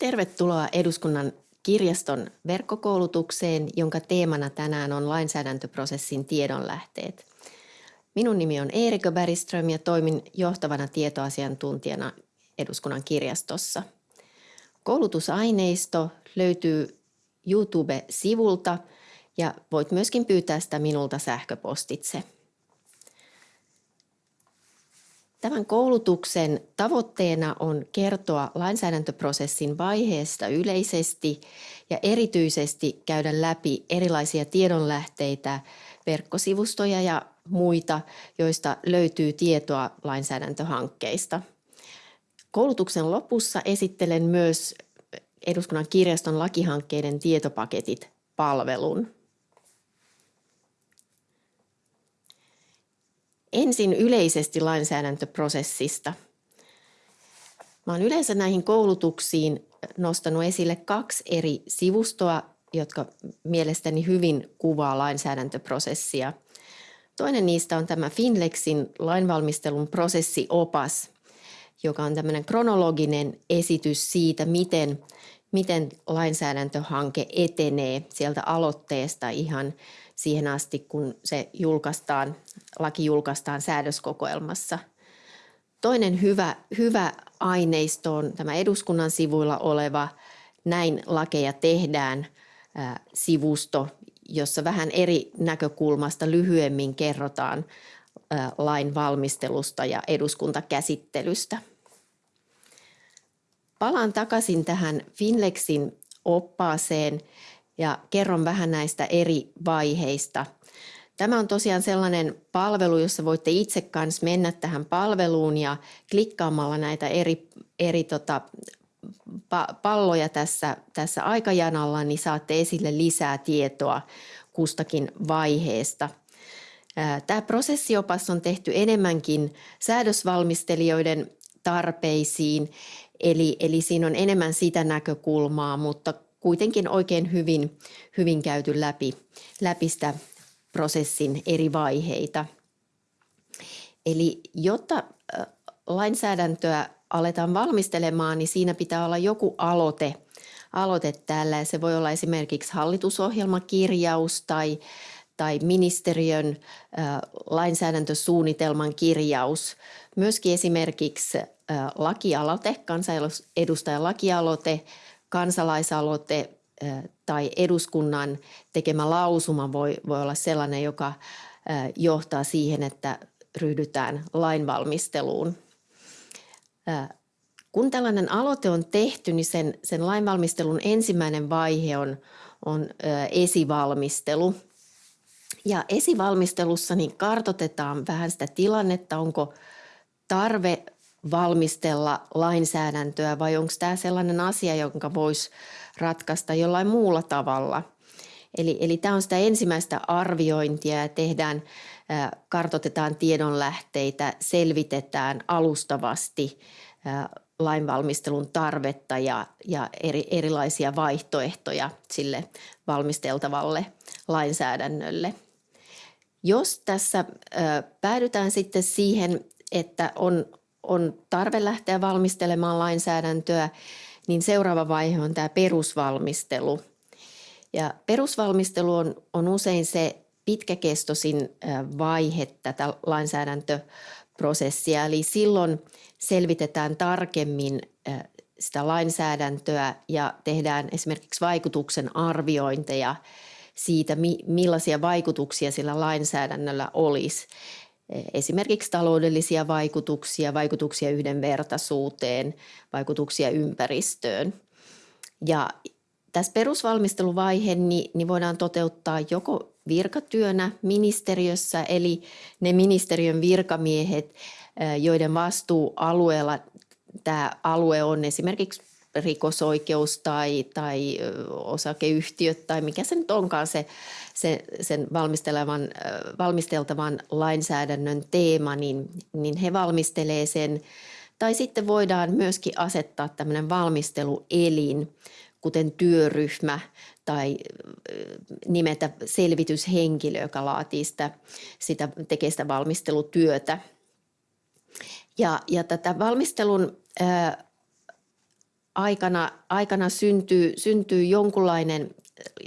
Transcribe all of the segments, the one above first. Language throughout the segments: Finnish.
Tervetuloa eduskunnan kirjaston verkkokoulutukseen, jonka teemana tänään on lainsäädäntöprosessin tiedonlähteet. Minun nimi on Eerikö Bergström ja toimin johtavana tietoasiantuntijana eduskunnan kirjastossa. Koulutusaineisto löytyy YouTube-sivulta ja voit myöskin pyytää sitä minulta sähköpostitse. Tämän koulutuksen tavoitteena on kertoa lainsäädäntöprosessin vaiheesta yleisesti ja erityisesti käydä läpi erilaisia tiedonlähteitä, verkkosivustoja ja muita, joista löytyy tietoa lainsäädäntöhankkeista. Koulutuksen lopussa esittelen myös eduskunnan kirjaston lakihankkeiden tietopaketit palvelun. Ensin yleisesti lainsäädäntöprosessista. Mä olen yleensä näihin koulutuksiin nostanut esille kaksi eri sivustoa, jotka mielestäni hyvin kuvaa lainsäädäntöprosessia. Toinen niistä on tämä Finlexin lainvalmistelun prosessiopas, joka on tämmöinen kronologinen esitys siitä, miten, miten lainsäädäntöhanke etenee sieltä aloitteesta ihan siihen asti, kun se julkaistaan, laki julkaistaan säädöskokoelmassa. Toinen hyvä, hyvä aineisto on tämä eduskunnan sivuilla oleva Näin lakeja tehdään sivusto, jossa vähän eri näkökulmasta lyhyemmin kerrotaan lain valmistelusta ja eduskuntakäsittelystä. Palaan takaisin tähän Finlexin oppaaseen ja kerron vähän näistä eri vaiheista. Tämä on tosiaan sellainen palvelu, jossa voitte itse kanssa mennä tähän palveluun ja klikkaamalla näitä eri, eri tota, palloja tässä, tässä aikajanalla, niin saatte esille lisää tietoa kustakin vaiheesta. Tämä prosessiopas on tehty enemmänkin säädösvalmistelijoiden tarpeisiin, eli, eli siinä on enemmän sitä näkökulmaa, mutta kuitenkin oikein hyvin, hyvin käyty läpi, läpi sitä prosessin eri vaiheita. Eli jotta lainsäädäntöä aletaan valmistelemaan, niin siinä pitää olla joku aloite, aloite täällä. Se voi olla esimerkiksi hallitusohjelmakirjaus tai, tai ministeriön lainsäädäntösuunnitelman kirjaus. Myöskin esimerkiksi lakialoite, kansanedustajan lakialoite, kansalaisaloite tai eduskunnan tekemä lausuma voi, voi olla sellainen, joka johtaa siihen, että ryhdytään lainvalmisteluun. Kun tällainen aloite on tehty, niin sen, sen lainvalmistelun ensimmäinen vaihe on, on esivalmistelu. Ja esivalmistelussa niin kartotetaan vähän sitä tilannetta, onko tarve valmistella lainsäädäntöä vai onko tämä sellainen asia, jonka voisi ratkaista jollain muulla tavalla. Eli, eli tämä on sitä ensimmäistä arviointia ja tehdään, kartotetaan tiedonlähteitä, selvitetään alustavasti lainvalmistelun tarvetta ja, ja eri, erilaisia vaihtoehtoja sille valmisteltavalle lainsäädännölle. Jos tässä päädytään sitten siihen, että on, on tarve lähteä valmistelemaan lainsäädäntöä, niin seuraava vaihe on tämä perusvalmistelu. Ja perusvalmistelu on, on usein se pitkäkestoisin vaihe tätä lainsäädäntöprosessia, eli silloin selvitetään tarkemmin sitä lainsäädäntöä ja tehdään esimerkiksi vaikutuksen arviointeja siitä, millaisia vaikutuksia sillä lainsäädännöllä olisi esimerkiksi taloudellisia vaikutuksia, vaikutuksia yhdenvertaisuuteen, vaikutuksia ympäristöön. Ja tässä perusvalmisteluvaihe niin, niin voidaan toteuttaa joko virkatyönä ministeriössä, eli ne ministeriön virkamiehet, joiden vastuualueella tämä alue on esimerkiksi rikosoikeus tai, tai osakeyhtiöt tai mikä se nyt onkaan se, se sen valmistelevan, valmisteltavan lainsäädännön teema, niin, niin he valmistelee sen. Tai sitten voidaan myöskin asettaa tämmöinen valmisteluelin, kuten työryhmä tai nimetä selvityshenkilö, joka laatii sitä, sitä tekee sitä valmistelutyötä. Ja, ja tätä valmistelun ää, aikana, aikana syntyy, syntyy jonkunlainen,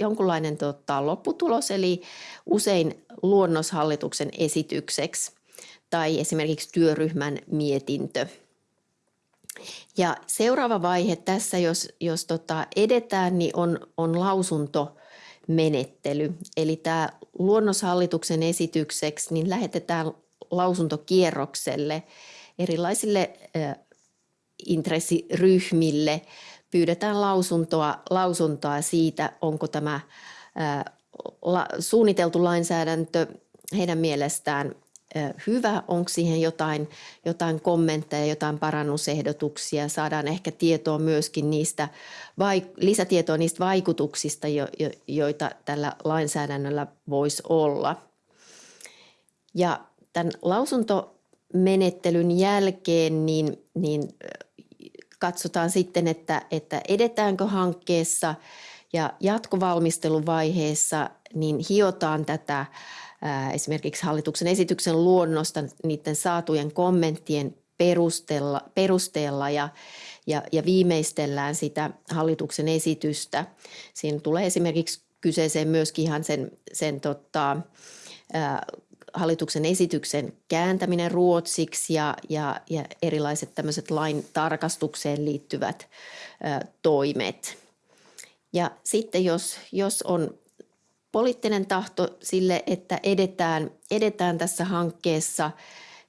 jonkunlainen tota, lopputulos, eli usein luonnoshallituksen esitykseksi tai esimerkiksi työryhmän mietintö. Ja seuraava vaihe tässä, jos, jos tota edetään, niin on, on lausuntomenettely. Eli tämä luonnoshallituksen esitykseksi niin lähetetään lausuntokierrokselle erilaisille intressiryhmille. Pyydetään lausuntoa, lausuntoa siitä, onko tämä suunniteltu lainsäädäntö heidän mielestään hyvä, onko siihen jotain, jotain kommentteja, jotain parannusehdotuksia, saadaan ehkä tietoa myöskin niistä, lisätietoa niistä vaikutuksista, joita tällä lainsäädännöllä voisi olla. Ja tämän lausuntomenettelyn jälkeen niin, niin katsotaan sitten, että, että edetäänkö hankkeessa ja jatkovalmisteluvaiheessa niin hiotaan tätä esimerkiksi hallituksen esityksen luonnosta niiden saatujen kommenttien perusteella, perusteella ja, ja, ja viimeistellään sitä hallituksen esitystä. Siinä tulee esimerkiksi kyseeseen myöskin ihan sen, sen tota, hallituksen esityksen kääntäminen ruotsiksi ja, ja, ja erilaiset tämmöiset lain tarkastukseen liittyvät ö, toimet. Ja sitten jos, jos on poliittinen tahto sille, että edetään, edetään tässä hankkeessa,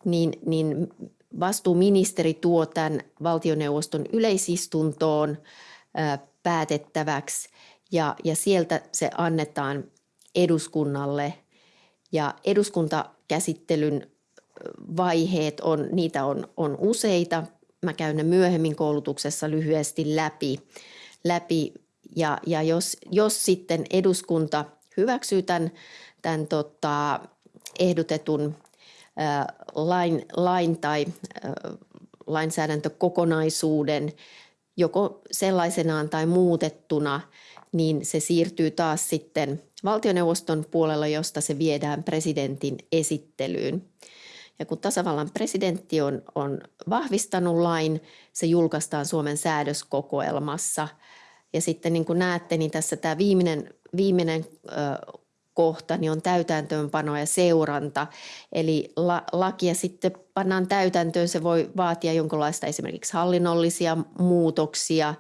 niin, niin vastuuministeri tuo tämän valtioneuvoston yleisistuntoon ö, päätettäväksi ja, ja sieltä se annetaan eduskunnalle – ja eduskuntakäsittelyn vaiheet on, niitä on, on useita. Mä käyn ne myöhemmin koulutuksessa lyhyesti läpi. läpi. Ja, ja jos, jos sitten eduskunta hyväksyy tämän, tämän tota, ehdotetun ää, lain, lain tai ää, lainsäädäntökokonaisuuden joko sellaisenaan tai muutettuna, niin se siirtyy taas sitten valtioneuvoston puolella, josta se viedään presidentin esittelyyn. Ja kun tasavallan presidentti on, on vahvistanut lain, se julkaistaan Suomen säädöskokoelmassa. Ja sitten niin kuin näette, niin tässä tämä viimeinen, viimeinen ö, kohta niin on täytäntöönpano ja seuranta. Eli la, lakia sitten pannaan täytäntöön, se voi vaatia jonkinlaista esimerkiksi hallinnollisia muutoksia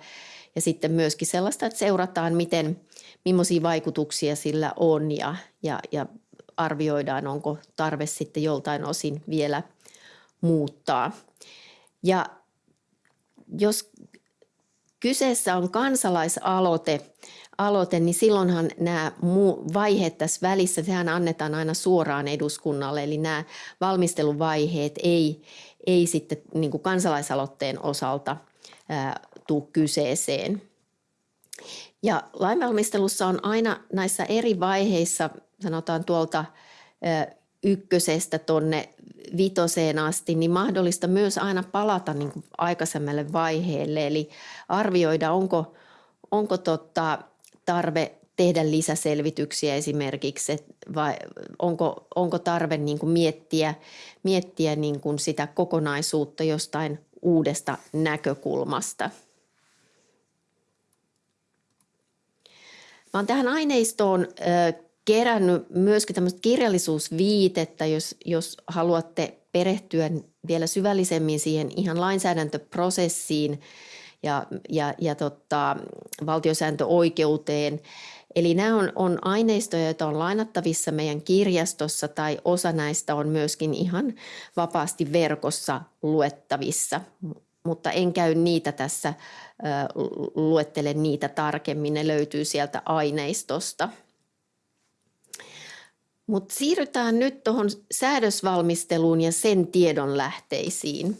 ja sitten myöskin sellaista, että seurataan, miten, millaisia vaikutuksia sillä on ja, ja, ja arvioidaan, onko tarve sitten joltain osin vielä muuttaa. Ja jos kyseessä on kansalaisaloite, aloite, niin silloinhan nämä vaiheet tässä välissä, sehän annetaan aina suoraan eduskunnalle, eli nämä valmisteluvaiheet ei, ei sitten niin kansalaisaloitteen osalta tule kyseeseen. Ja lainvalmistelussa on aina näissä eri vaiheissa, sanotaan tuolta ykkösestä tuonne vitoseen asti, niin mahdollista myös aina palata niin kuin aikaisemmalle vaiheelle. Eli arvioida, onko, onko tota tarve tehdä lisäselvityksiä esimerkiksi, vai onko, onko tarve niin kuin miettiä, miettiä niin kuin sitä kokonaisuutta jostain uudesta näkökulmasta – Mä oon tähän aineistoon kerännyt myöskin tämmöistä kirjallisuusviitettä, jos, jos haluatte perehtyä vielä syvällisemmin siihen ihan lainsäädäntöprosessiin ja, ja, ja tota, valtiosääntöoikeuteen. Eli nämä on, on aineistoja, joita on lainattavissa meidän kirjastossa tai osa näistä on myöskin ihan vapaasti verkossa luettavissa mutta en käy niitä tässä, luettele niitä tarkemmin, ne löytyy sieltä aineistosta. Mutta siirrytään nyt tuohon säädösvalmisteluun ja sen tiedon lähteisiin.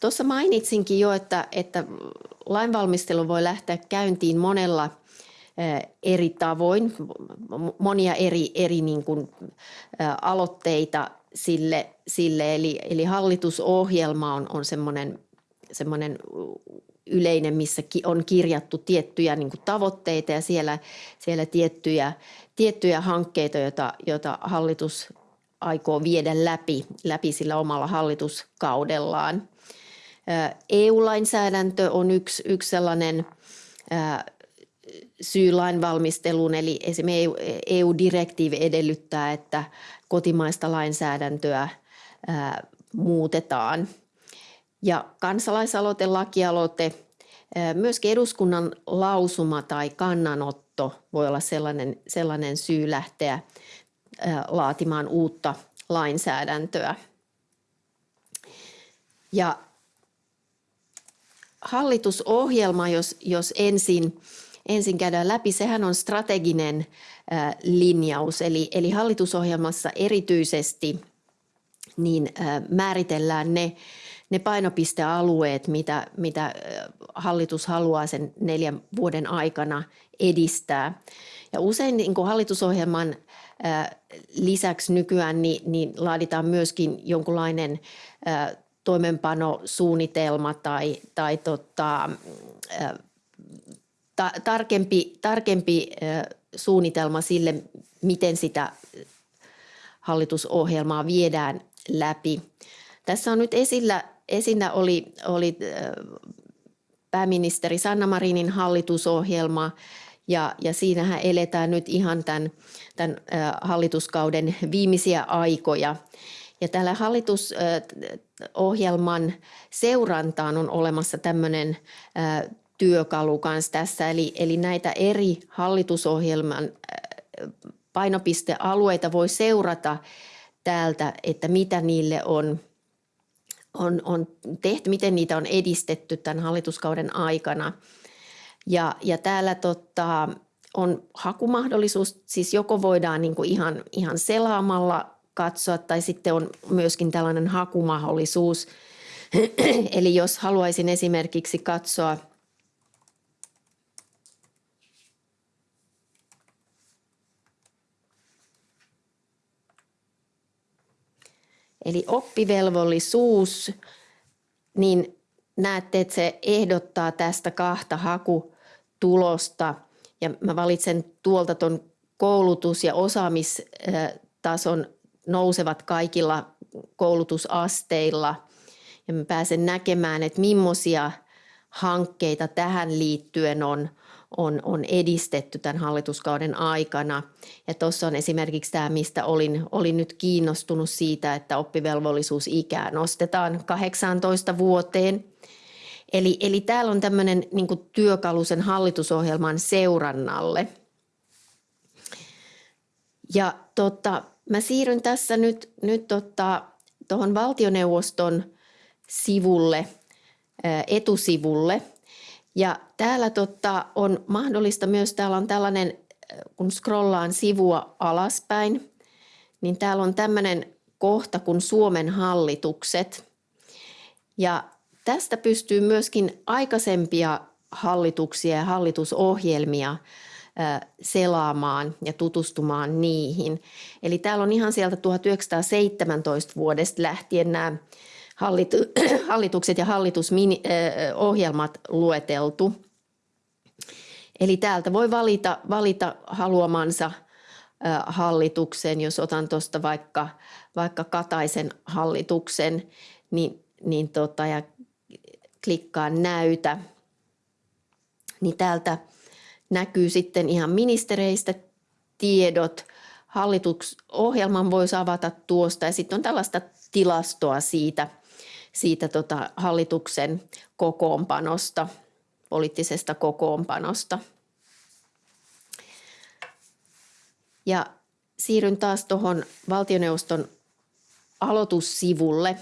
Tuossa mainitsinkin jo, että, että lainvalmistelu voi lähteä käyntiin monella eri tavoin, monia eri, eri niin kuin, aloitteita sille, sille eli, eli hallitusohjelma on, on semmoinen semmoinen yleinen, missä on kirjattu tiettyjä niin kuin tavoitteita ja siellä, siellä tiettyjä, tiettyjä hankkeita, joita, joita hallitus aikoo viedä läpi, läpi sillä omalla hallituskaudellaan. EU-lainsäädäntö on yksi, yksi sellainen syy lainvalmisteluun, eli esimerkiksi EU-direktiivi edellyttää, että kotimaista lainsäädäntöä muutetaan. Ja kansalaisaloite, lakialoite, myöskin eduskunnan lausuma tai kannanotto voi olla sellainen, sellainen syy lähteä laatimaan uutta lainsäädäntöä. Ja hallitusohjelma, jos, jos ensin, ensin käydään läpi, sehän on strateginen linjaus. Eli, eli hallitusohjelmassa erityisesti niin määritellään ne, ne painopistealueet, mitä, mitä hallitus haluaa sen neljän vuoden aikana edistää. Ja usein niin kuin hallitusohjelman lisäksi nykyään niin, niin laaditaan myöskin jonkunlainen toimenpanosuunnitelma tai, tai tota, ta, tarkempi, tarkempi suunnitelma sille, miten sitä hallitusohjelmaa viedään läpi. Tässä on nyt esillä, esillä oli, oli pääministeri Sanna Marinin hallitusohjelma ja, ja siinähän eletään nyt ihan tämän, tämän hallituskauden viimeisiä aikoja. Ja tällä hallitusohjelman seurantaan on olemassa tämmöinen työkalu kanssa tässä, eli, eli näitä eri hallitusohjelman painopistealueita voi seurata täältä, että mitä niille on, on, on tehty, miten niitä on edistetty tämän hallituskauden aikana. Ja, ja täällä tota, on hakumahdollisuus, siis joko voidaan niin kuin ihan, ihan selaamalla katsoa tai sitten on myöskin tällainen hakumahdollisuus. Eli jos haluaisin esimerkiksi katsoa Eli oppivelvollisuus, niin näette, että se ehdottaa tästä kahta hakutulosta. Ja mä valitsen tuolta tuon koulutus- ja osaamistason nousevat kaikilla koulutusasteilla. Ja mä pääsen näkemään, että millaisia hankkeita tähän liittyen on, on, on edistetty tämän hallituskauden aikana. Ja tuossa on esimerkiksi tämä, mistä olin, olin nyt kiinnostunut siitä, että oppivelvollisuusikää nostetaan 18 vuoteen. Eli, eli täällä on tämmöinen niin työkalu sen hallitusohjelman seurannalle. Ja tota, mä siirryn tässä nyt, nyt tota, tuohon valtioneuvoston sivulle, etusivulle. Ja täällä totta on mahdollista myös, täällä on tällainen, kun scrollaan sivua alaspäin, niin täällä on tämmöinen kohta kuin Suomen hallitukset. Ja tästä pystyy myöskin aikaisempia hallituksia ja hallitusohjelmia selaamaan ja tutustumaan niihin. Eli täällä on ihan sieltä 1917 vuodesta lähtien nämä hallitukset ja hallitusohjelmat lueteltu. Eli täältä voi valita, valita haluamansa hallituksen, jos otan tuosta vaikka, vaikka Kataisen hallituksen, niin, niin tota, ja klikkaan näytä, niin täältä näkyy sitten ihan ministereistä tiedot. Hallituksohjelman voisi avata tuosta ja sitten on tällaista tilastoa siitä, siitä tota hallituksen kokoonpanosta, poliittisesta kokoonpanosta. Ja siirryn taas tuohon valtioneuvoston aloitussivulle.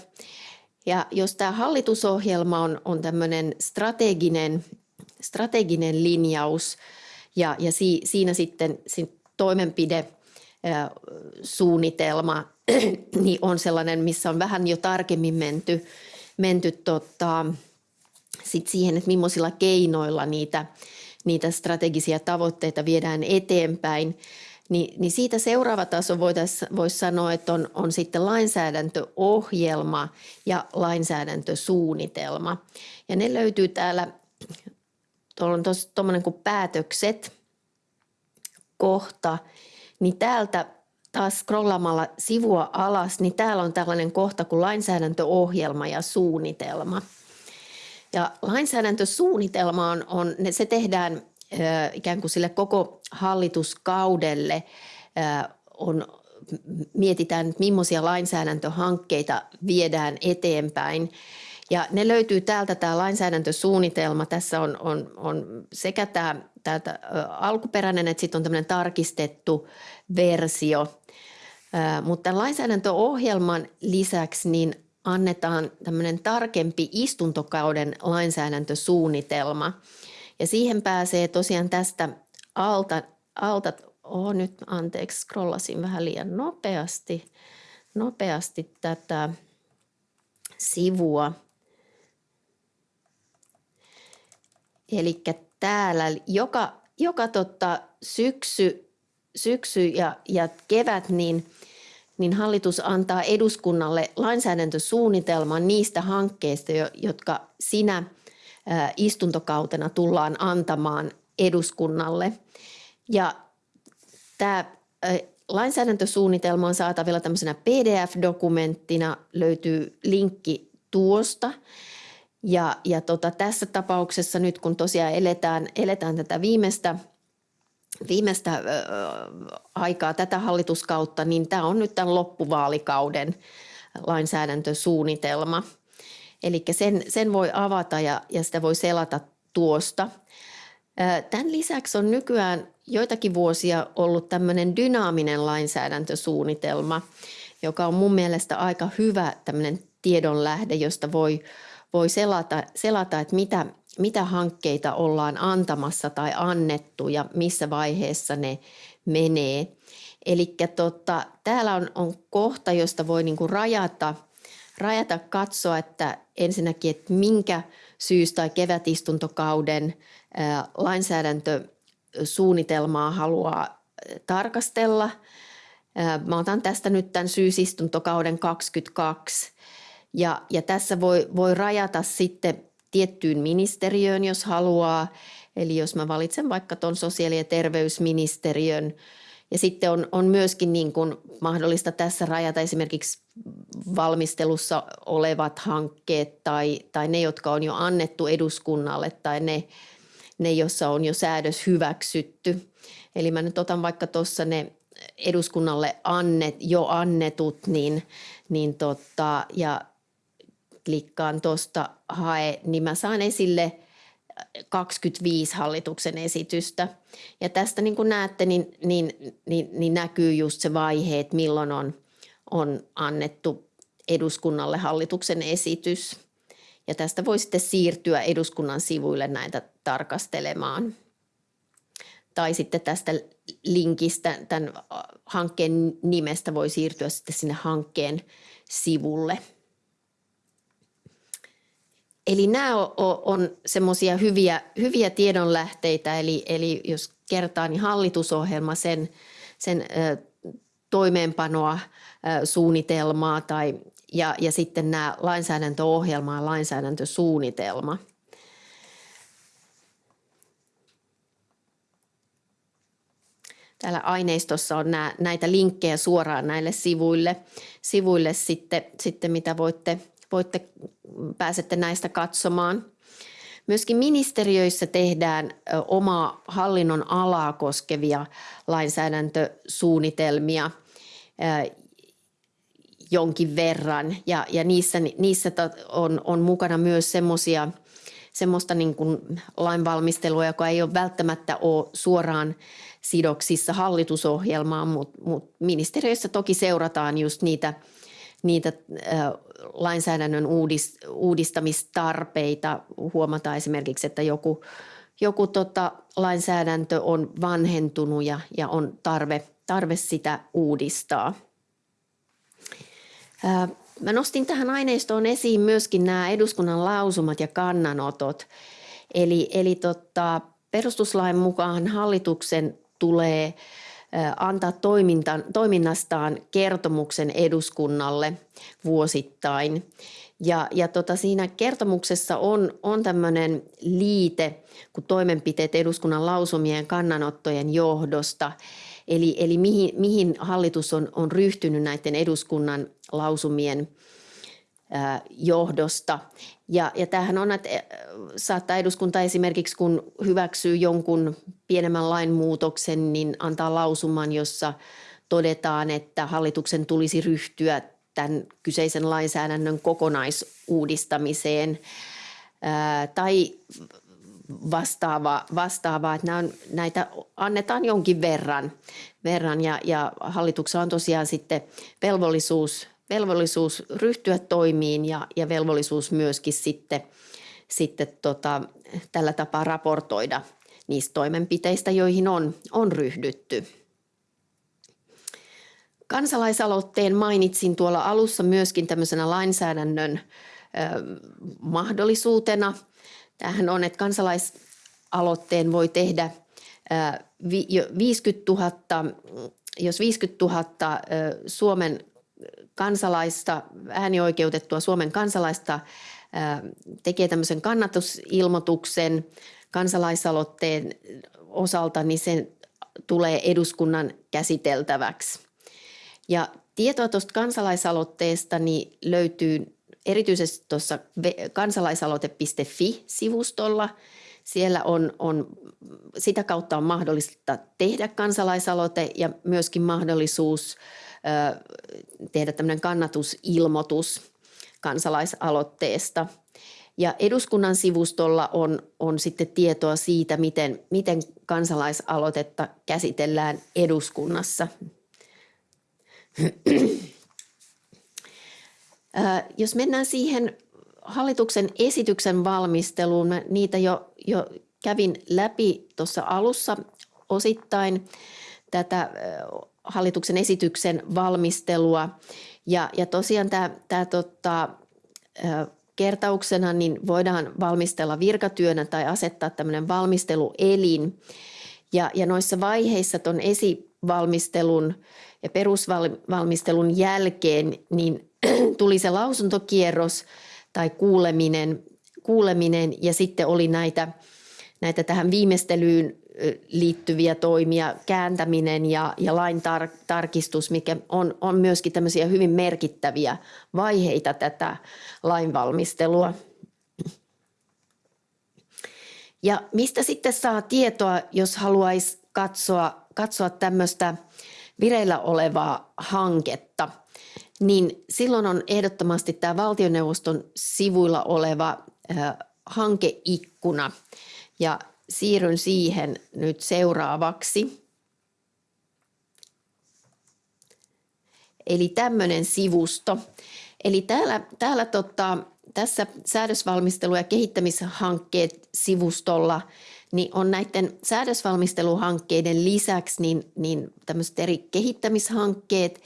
Ja jos tämä hallitusohjelma on, on tämmöinen strateginen, strateginen linjaus ja, ja si, siinä sitten toimenpide suunnitelma niin on sellainen, missä on vähän jo tarkemmin menty, menty tota, sit siihen, että millaisilla keinoilla niitä, niitä strategisia tavoitteita viedään eteenpäin. Niin, niin siitä seuraava taso voisi sanoa, että on, on sitten lainsäädäntöohjelma ja lainsäädäntösuunnitelma. Ja ne löytyy täällä, tuolla on tuommoinen kuin päätökset kohta, niin täältä taas scrollaamalla sivua alas, niin täällä on tällainen kohta kuin lainsäädäntöohjelma ja suunnitelma. Ja lainsäädäntösuunnitelma on, on se tehdään ikään kuin sille koko hallituskaudelle. On, mietitään, että millaisia lainsäädäntöhankkeita viedään eteenpäin. Ja ne löytyy täältä tämä lainsäädäntösuunnitelma. Tässä on, on, on sekä tämä täältä alkuperäinen että sitten on tämmöinen tarkistettu versio. Mutta lainsäädäntöohjelman lisäksi niin annetaan tämmöinen tarkempi istuntokauden lainsäädäntösuunnitelma. Ja siihen pääsee tosiaan tästä alta, alta oh, nyt anteeksi, scrollasin vähän liian nopeasti, nopeasti tätä sivua. Eli täällä joka, joka totta, syksy, syksy ja, ja kevät, niin, niin hallitus antaa eduskunnalle lainsäädäntösuunnitelman niistä hankkeista, jotka sinä istuntokautena tullaan antamaan eduskunnalle. Ja tämä lainsäädäntösuunnitelma on saatavilla tämmöisenä PDF-dokumenttina, löytyy linkki tuosta. Ja, ja tota, tässä tapauksessa nyt kun tosiaan eletään, eletään tätä viimeistä, viimeistä aikaa, tätä hallituskautta, niin tämä on nyt tämän loppuvaalikauden lainsäädäntösuunnitelma. Eli sen, sen voi avata ja, ja sitä voi selata tuosta. Tämän lisäksi on nykyään joitakin vuosia ollut tämmöinen dynaaminen lainsäädäntösuunnitelma, joka on mun mielestä aika hyvä tämmöinen tiedonlähde, josta voi voi selata, selata että mitä, mitä hankkeita ollaan antamassa tai annettu ja missä vaiheessa ne menee. Eli tota, täällä on, on kohta, josta voi niinku rajata, rajata, katsoa, että ensinnäkin, että minkä syys- tai kevätistuntokauden ää, lainsäädäntösuunnitelmaa haluaa tarkastella. Ää, mä otan tästä nyt tämän syysistuntokauden 22 ja, ja tässä voi, voi rajata sitten tiettyyn ministeriöön, jos haluaa. Eli jos mä valitsen vaikka tuon sosiaali- ja terveysministeriön, ja sitten on, on myöskin niin kuin mahdollista tässä rajata esimerkiksi valmistelussa olevat hankkeet tai, tai ne, jotka on jo annettu eduskunnalle tai ne, ne joissa on jo säädös hyväksytty. Eli mä nyt otan vaikka tuossa ne eduskunnalle annet, jo annetut, niin, niin tota, ja klikkaan tuosta hae, niin mä saan esille 25 hallituksen esitystä. Ja tästä niin kuin näette, niin, niin, niin, niin näkyy just se vaihe, että milloin on, on annettu eduskunnalle hallituksen esitys. Ja tästä voi sitten siirtyä eduskunnan sivuille näitä tarkastelemaan. Tai sitten tästä linkistä, tämän hankkeen nimestä voi siirtyä sitten sinne hankkeen sivulle. Eli nämä on, on semmoisia hyviä, hyviä tiedonlähteitä, eli, eli jos kertaa, niin hallitusohjelma, sen, sen ö, toimeenpanoa, ö, suunnitelmaa tai, ja, ja sitten nämä lainsäädäntöohjelma ja lainsäädäntösuunnitelma. Täällä aineistossa on nää, näitä linkkejä suoraan näille sivuille, sivuille sitten, sitten mitä voitte voitte, pääsette näistä katsomaan. Myöskin ministeriöissä tehdään omaa hallinnon alaa koskevia lainsäädäntösuunnitelmia jonkin verran ja, ja niissä, niissä on, on mukana myös semmoisia semmoista niin kuin lainvalmistelua, joka ei ole välttämättä ole suoraan sidoksissa hallitusohjelmaan, mutta, mutta ministeriöissä toki seurataan just niitä – niitä lainsäädännön uudistamistarpeita. Huomataan esimerkiksi, että joku, joku tota, lainsäädäntö on vanhentunut ja, ja on tarve, tarve sitä uudistaa. Mä nostin tähän aineistoon esiin myöskin nämä eduskunnan lausumat ja kannanotot. Eli, eli tota, perustuslain mukaan hallituksen tulee antaa toiminnastaan kertomuksen eduskunnalle vuosittain. Ja, ja tota, siinä kertomuksessa on, on tämmöinen liite kuin toimenpiteet eduskunnan lausumien kannanottojen johdosta. Eli, eli mihin, mihin hallitus on, on ryhtynyt näiden eduskunnan lausumien johdosta. Ja, ja tämähän on, että saattaa eduskunta esimerkiksi, kun hyväksyy jonkun pienemmän lainmuutoksen, niin antaa lausuman, jossa todetaan, että hallituksen tulisi ryhtyä tämän kyseisen lainsäädännön kokonaisuudistamiseen. Ää, tai vastaavaa, vastaavaa että nämä on, näitä annetaan jonkin verran, verran. Ja, ja hallituksella on tosiaan sitten velvollisuus, velvollisuus ryhtyä toimiin ja, ja velvollisuus myöskin sitten, sitten tota, tällä tapaa raportoida niistä toimenpiteistä, joihin on, on ryhdytty. Kansalaisaloitteen mainitsin tuolla alussa myöskin tämmöisenä lainsäädännön mahdollisuutena. Tämähän on, että kansalaisaloitteen voi tehdä 50 000, jos 50 000 Suomen kansalaista, äänioikeutettua Suomen kansalaista tekee tämmöisen kannatusilmoituksen kansalaisaloitteen osalta, niin se tulee eduskunnan käsiteltäväksi. Ja tietoa tuosta kansalaisaloitteesta niin löytyy erityisesti tuossa kansalaisaloite.fi-sivustolla. Siellä on, on, sitä kautta on mahdollista tehdä kansalaisaloite ja myöskin mahdollisuus ö, tehdä tämmöinen kannatusilmoitus kansalaisaloitteesta. Ja eduskunnan sivustolla on, on sitten tietoa siitä, miten, miten kansalaisaloitetta käsitellään eduskunnassa. Jos mennään siihen hallituksen esityksen valmisteluun, mä niitä jo, jo kävin läpi tuossa alussa osittain tätä hallituksen esityksen valmistelua. Ja, ja tosiaan tämä, tämä tota, kertauksena niin voidaan valmistella virkatyönä tai asettaa tämmöinen valmisteluelin. Ja, ja noissa vaiheissa tuon esivalmistelun ja perusvalmistelun jälkeen niin tuli se lausuntokierros tai kuuleminen, kuuleminen ja sitten oli näitä, näitä tähän viimeistelyyn liittyviä toimia, kääntäminen ja, ja lain tar, tarkistus, mikä on, on myöskin tämmöisiä hyvin merkittäviä vaiheita tätä lainvalmistelua. Ja mistä sitten saa tietoa, jos haluaisi katsoa, katsoa tämmöistä vireillä olevaa hanketta, niin silloin on ehdottomasti tämä valtioneuvoston sivuilla oleva hankeikkuna. Ja siirryn siihen nyt seuraavaksi. Eli tämmöinen sivusto. Eli täällä, täällä tota, tässä säädösvalmistelu- ja kehittämishankkeet sivustolla niin on näiden säädösvalmisteluhankkeiden lisäksi niin, niin tämmöiset eri kehittämishankkeet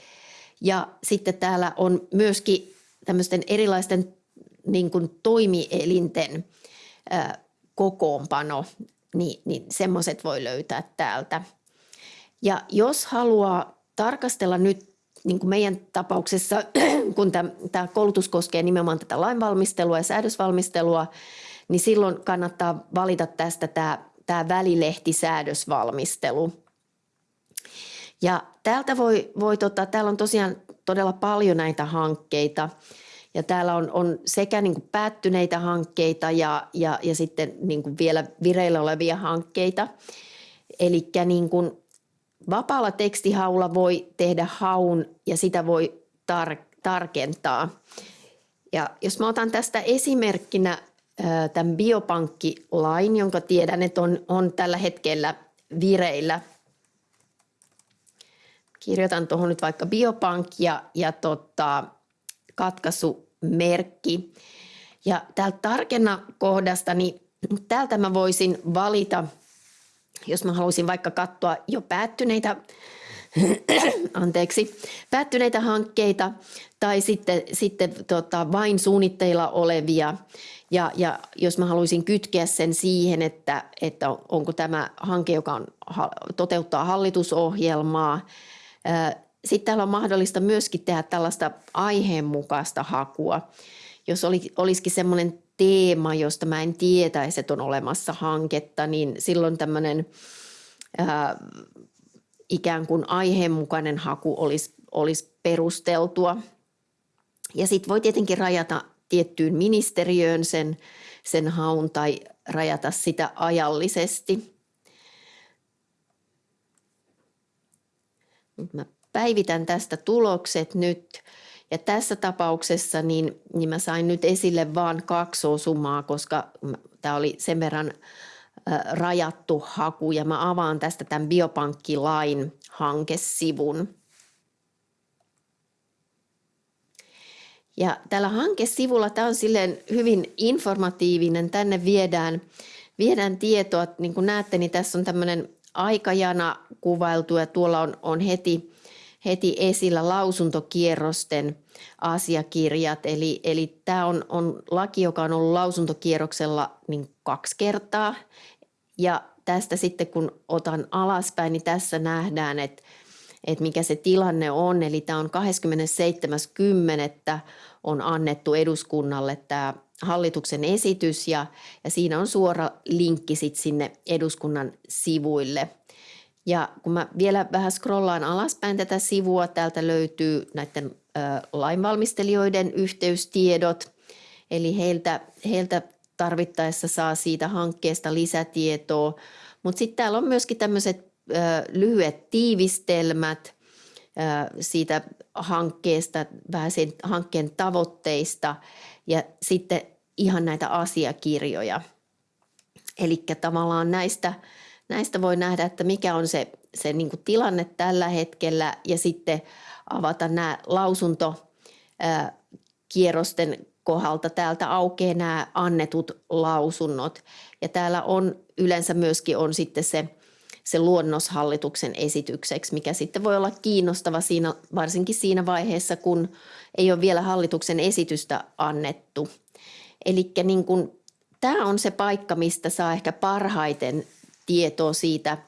ja sitten täällä on myöskin tämmöisten erilaisten niin kuin toimielinten ää, kokoonpano, niin, niin semmoiset voi löytää täältä. Ja jos haluaa tarkastella nyt niin kuin meidän tapauksessa, kun tämä koulutus koskee nimenomaan tätä lainvalmistelua ja säädösvalmistelua, niin silloin kannattaa valita tästä tämä, tämä välilehtisäädösvalmistelu. Ja täältä voi, voi tota, täällä on tosiaan todella paljon näitä hankkeita ja täällä on, on sekä niin kuin päättyneitä hankkeita ja, ja, ja sitten niin kuin vielä vireillä olevia hankkeita. Eli niin vapaalla tekstihaulla voi tehdä haun ja sitä voi tar- tarkentaa. Ja jos mä otan tästä esimerkkinä tämän biopankkilain, jonka tiedän, että on, on tällä hetkellä vireillä. Kirjoitan tuohon nyt vaikka biopank ja, ja tota, katkaisumerkki. Ja täältä tarkenna kohdasta, niin täältä mä voisin valita, jos mä haluaisin vaikka katsoa jo päättyneitä anteeksi, päättyneitä hankkeita tai sitten, sitten tota, vain suunnitteilla olevia. Ja, ja jos mä haluaisin kytkeä sen siihen, että, että onko tämä hanke, joka on, toteuttaa hallitusohjelmaa. Sitten täällä on mahdollista myöskin tehdä tällaista aiheenmukaista hakua. Jos oli, olisikin semmoinen teema, josta mä en tietäisi, että on olemassa hanketta, niin silloin tämmöinen ää, ikään kuin aiheenmukainen haku olisi, olisi perusteltua. Ja sitten voi tietenkin rajata tiettyyn ministeriöön sen, sen haun tai rajata sitä ajallisesti. Mä päivitän tästä tulokset nyt. Ja tässä tapauksessa niin, niin mä sain nyt esille vain kaksi osumaa, koska tämä oli sen verran rajattu haku ja mä avaan tästä tämän biopankkilain hankesivun. Ja tällä hankesivulla tämä on silleen hyvin informatiivinen. Tänne viedään, viedään tietoa. Niin kuin näette, niin tässä on tämmöinen aikajana kuvailtu ja tuolla on, on heti, heti esillä lausuntokierrosten asiakirjat. Eli, eli tämä on, on laki, joka on ollut lausuntokierroksella niin kaksi kertaa. Ja tästä sitten kun otan alaspäin, niin tässä nähdään, että, että mikä se tilanne on. Eli tämä on 27.10. on annettu eduskunnalle tämä hallituksen esitys ja, ja siinä on suora linkki sit sinne eduskunnan sivuille. Ja kun mä vielä vähän scrollaan alaspäin tätä sivua, täältä löytyy näiden lainvalmistelijoiden yhteystiedot, eli heiltä, heiltä tarvittaessa saa siitä hankkeesta lisätietoa. Mutta sitten täällä on myöskin tämmöiset lyhyet tiivistelmät siitä hankkeesta, vähän sen hankkeen tavoitteista ja sitten ihan näitä asiakirjoja. Eli tavallaan näistä, näistä voi nähdä, että mikä on se, se niin tilanne tällä hetkellä ja sitten avata nämä lausuntokierrosten kohdalta täältä aukeaa nämä annetut lausunnot. Ja täällä on yleensä myöskin on sitten se, se luonnoshallituksen esitykseksi, mikä sitten voi olla kiinnostava siinä, varsinkin siinä vaiheessa, kun ei ole vielä hallituksen esitystä annettu. Eli niin tämä on se paikka, mistä saa ehkä parhaiten tietoa siitä,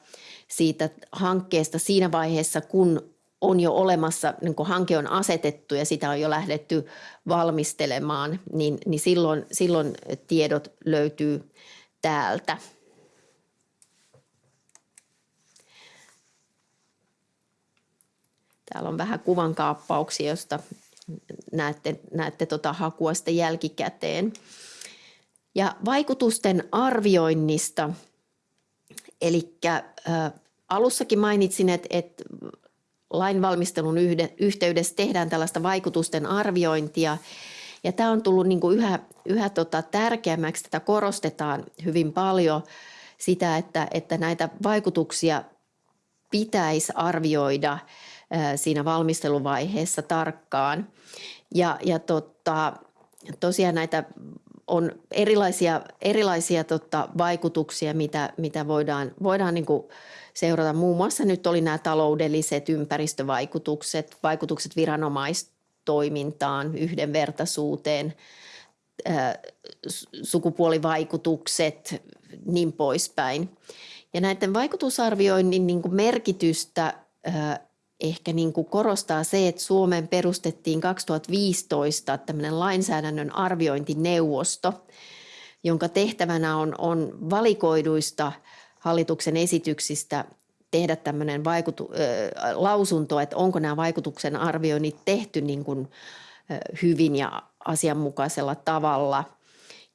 siitä hankkeesta siinä vaiheessa, kun on jo olemassa, niin kun hanke on asetettu ja sitä on jo lähdetty valmistelemaan, niin, niin silloin, silloin tiedot löytyy täältä. Täällä on vähän kuvankaappauksia, josta näette, näette tota hakua sitten jälkikäteen. Ja vaikutusten arvioinnista, eli alussakin mainitsin, että, että lainvalmistelun yhteydessä tehdään tällaista vaikutusten arviointia. Ja tämä on tullut niin kuin yhä, yhä tota tärkeämmäksi, tätä korostetaan hyvin paljon sitä, että, että näitä vaikutuksia pitäisi arvioida siinä valmisteluvaiheessa tarkkaan. Ja, ja tota, tosiaan näitä on erilaisia, erilaisia tota, vaikutuksia, mitä, mitä voidaan, voidaan niin kuin seurata. Muun muassa nyt oli nämä taloudelliset ympäristövaikutukset, vaikutukset viranomaistoimintaan, yhdenvertaisuuteen, sukupuolivaikutukset, niin poispäin. Ja näiden vaikutusarvioinnin niin kuin merkitystä ehkä niin kuin korostaa se, että Suomeen perustettiin 2015 tämmöinen lainsäädännön arviointineuvosto, jonka tehtävänä on, on valikoiduista hallituksen esityksistä tehdä tämmöinen vaikutu, äh, lausunto, että onko nämä vaikutuksen arvioinnit tehty niin kuin, äh, hyvin ja asianmukaisella tavalla.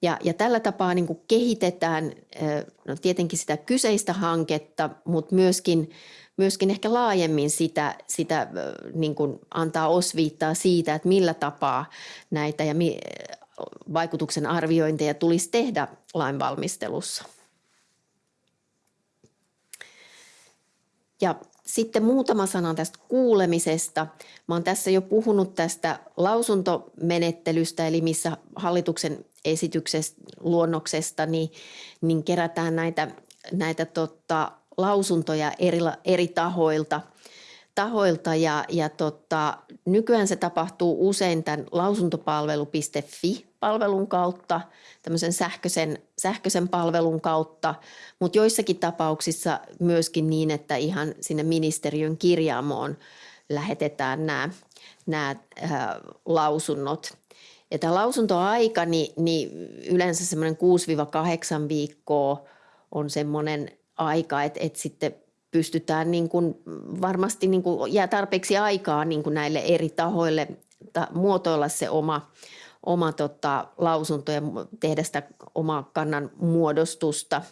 Ja, ja tällä tapaa niin kuin kehitetään äh, no tietenkin sitä kyseistä hanketta, mutta myöskin, myöskin ehkä laajemmin sitä, sitä niin kuin antaa osviittaa siitä, että millä tapaa näitä ja mi, vaikutuksen arviointeja tulisi tehdä lainvalmistelussa. Ja sitten muutama sana tästä kuulemisesta. Mä oon tässä jo puhunut tästä lausuntomenettelystä, eli missä hallituksen esityksestä luonnoksesta niin, niin kerätään näitä, näitä tota, lausuntoja eri, eri tahoilta. tahoilta ja, ja tota, nykyään se tapahtuu usein tämän lausuntopalvelu.fi-palvelun kautta, tämmöisen sähköisen, sähköisen palvelun kautta, mutta joissakin tapauksissa myöskin niin, että ihan sinne ministeriön kirjaamoon lähetetään nämä, nämä äh, lausunnot. Ja tämä lausuntoaika, niin, niin yleensä semmoinen 6-8 viikkoa on semmoinen aika, että, että sitten pystytään niin kuin varmasti niin kuin jää tarpeeksi aikaa niin kuin näille eri tahoille ta, muotoilla se oma, oma tota, lausunto ja tehdä sitä omaa kannan muodostusta.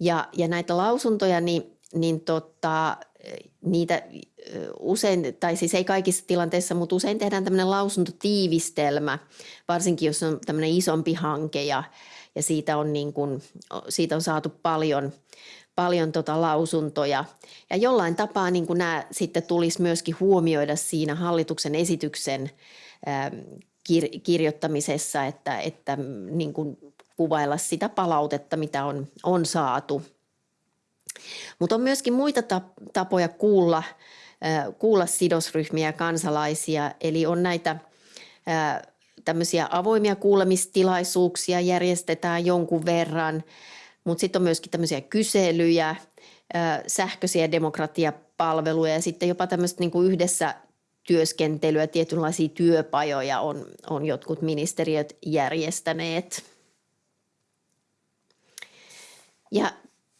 Ja, ja näitä lausuntoja, niin, niin tota, niitä usein, tai siis ei kaikissa tilanteissa, mutta usein tehdään tämmöinen lausuntotiivistelmä, varsinkin jos on tämmöinen isompi hanke ja, ja siitä, on niin kuin, siitä on saatu paljon, paljon tota lausuntoja. Ja jollain tapaa niin kuin nämä sitten tulisi myöskin huomioida siinä hallituksen esityksen kir- kirjoittamisessa, että, että niin kuin kuvailla sitä palautetta, mitä on, on saatu. Mutta on myöskin muita tapoja kuulla, kuulla sidosryhmiä ja kansalaisia, eli on näitä tämmöisiä avoimia kuulemistilaisuuksia järjestetään jonkun verran, mutta sitten on myöskin tämmöisiä kyselyjä, sähköisiä demokratiapalveluja ja sitten jopa tämmöistä niin kuin yhdessä työskentelyä, tietynlaisia työpajoja on, on jotkut ministeriöt järjestäneet. Ja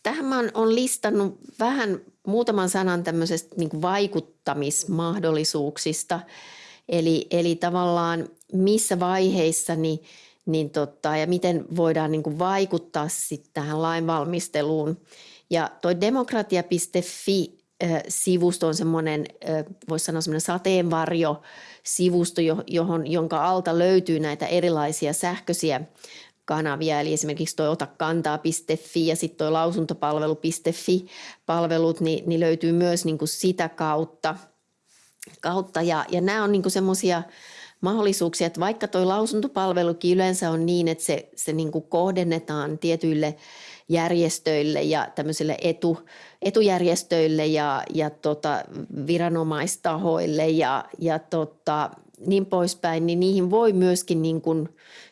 tähän mä oon listannut vähän muutaman sanan tämmöisestä niin vaikuttamismahdollisuuksista. Eli, eli tavallaan missä vaiheissa niin, niin tota, ja miten voidaan niin kuin vaikuttaa sitten tähän lainvalmisteluun. Ja toi demokratia.fi sivusto on semmoinen, voisi sanoa semmoinen sateenvarjo sivusto, johon, jonka alta löytyy näitä erilaisia sähköisiä kanavia, eli esimerkiksi tuo otakantaa.fi ja sitten tuo lausuntopalvelu.fi palvelut, niin, niin löytyy myös niin kuin sitä kautta. kautta. Ja, ja nämä on niin semmoisia mahdollisuuksia, että vaikka tuo lausuntopalvelukin yleensä on niin, että se, se niin kuin kohdennetaan tietyille järjestöille ja tämmöisille etu, etujärjestöille ja, ja tota, viranomaistahoille ja, ja tota, niin poispäin, niin niihin voi myöskin niin kuin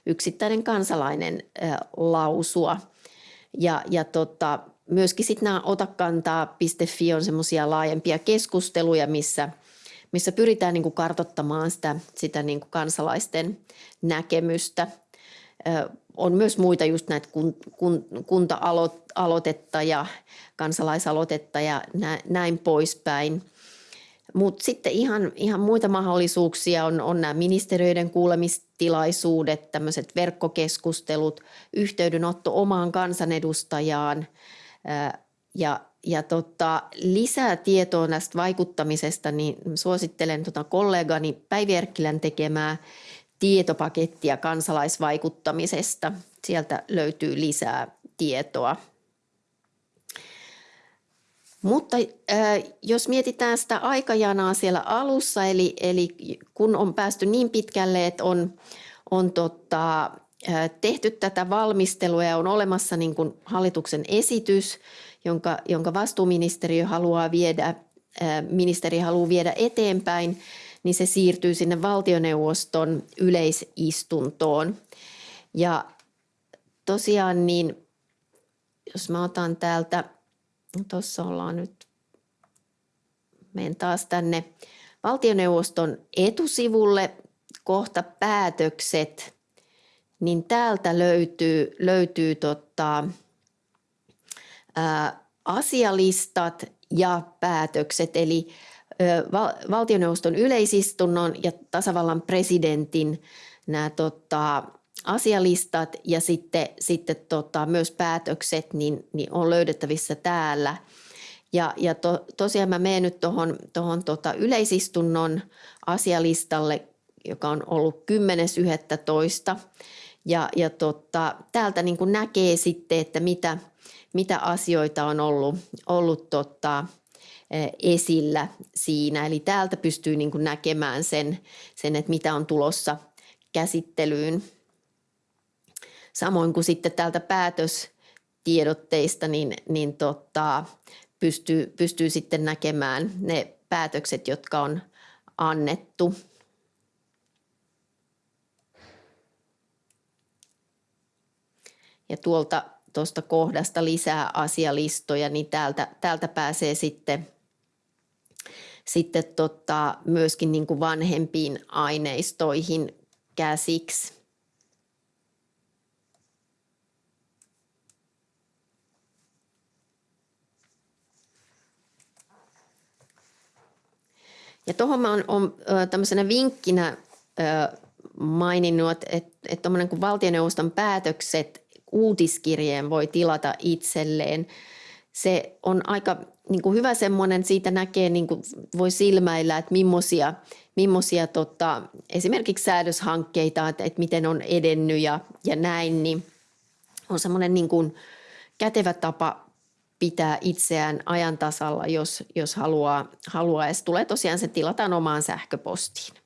yksittäinen kansalainen lausua. Ja, ja tota, myöskin sitten nämä otakantaa.fi on semmoisia laajempia keskusteluja, missä, missä pyritään niin kuin kartottamaan sitä, sitä niin kuin kansalaisten näkemystä. On myös muita just näitä kun, kun, kunta-aloitetta ja kansalaisaloitetta ja näin poispäin. Mutta sitten ihan, ihan muita mahdollisuuksia on, on nämä ministeriöiden kuulemistilaisuudet, tämmöiset verkkokeskustelut, yhteydenotto omaan kansanedustajaan ja, ja tota, lisää tietoa näistä vaikuttamisesta, niin suosittelen tota kollegani Päivi Erkkilän tekemää tietopakettia kansalaisvaikuttamisesta. Sieltä löytyy lisää tietoa. Mutta äh, jos mietitään sitä aikajanaa siellä alussa, eli, eli kun on päästy niin pitkälle, että on, on tota, äh, tehty tätä valmistelua ja on olemassa niin kuin hallituksen esitys, jonka, jonka vastuuministeriö haluaa viedä, ministeri haluaa viedä eteenpäin, niin se siirtyy sinne valtioneuvoston yleisistuntoon. Ja tosiaan niin, jos mä otan täältä Tuossa ollaan nyt, menen taas tänne valtioneuvoston etusivulle kohta päätökset, niin täältä löytyy, löytyy tota, asialistat ja päätökset, eli valtioneuvoston yleisistunnon ja tasavallan presidentin nämä tota, asialistat ja sitten, sitten tota, myös päätökset niin, niin on löydettävissä täällä. Ja, ja to, tosiaan mä menen nyt tuohon tohon tota yleisistunnon asialistalle, joka on ollut 10.11. Ja, ja tota, täältä niin näkee sitten, että mitä, mitä asioita on ollut, ollut tota, esillä siinä. Eli täältä pystyy niin kuin näkemään sen, sen, että mitä on tulossa käsittelyyn. Samoin kuin sitten täältä päätöstiedotteista, niin, niin tota, pystyy, pystyy sitten näkemään ne päätökset, jotka on annettu. Ja tuolta tuosta kohdasta lisää asialistoja, niin täältä, täältä pääsee sitten, sitten tota, myöskin niin kuin vanhempiin aineistoihin käsiksi. Ja tuohon on, on tämmöisenä vinkkinä maininnut, että, että kuin valtioneuvoston päätökset uutiskirjeen voi tilata itselleen. Se on aika niin kuin hyvä semmoinen, siitä näkee, niin kuin voi silmäillä, että millaisia, millaisia tota, esimerkiksi säädöshankkeita, että, että miten on edennyt ja, ja näin, niin on semmoinen niin kuin kätevä tapa pitää itseään ajan tasalla, jos, jos haluaa, haluaa. Ja se tulee tosiaan, se tilataan omaan sähköpostiin.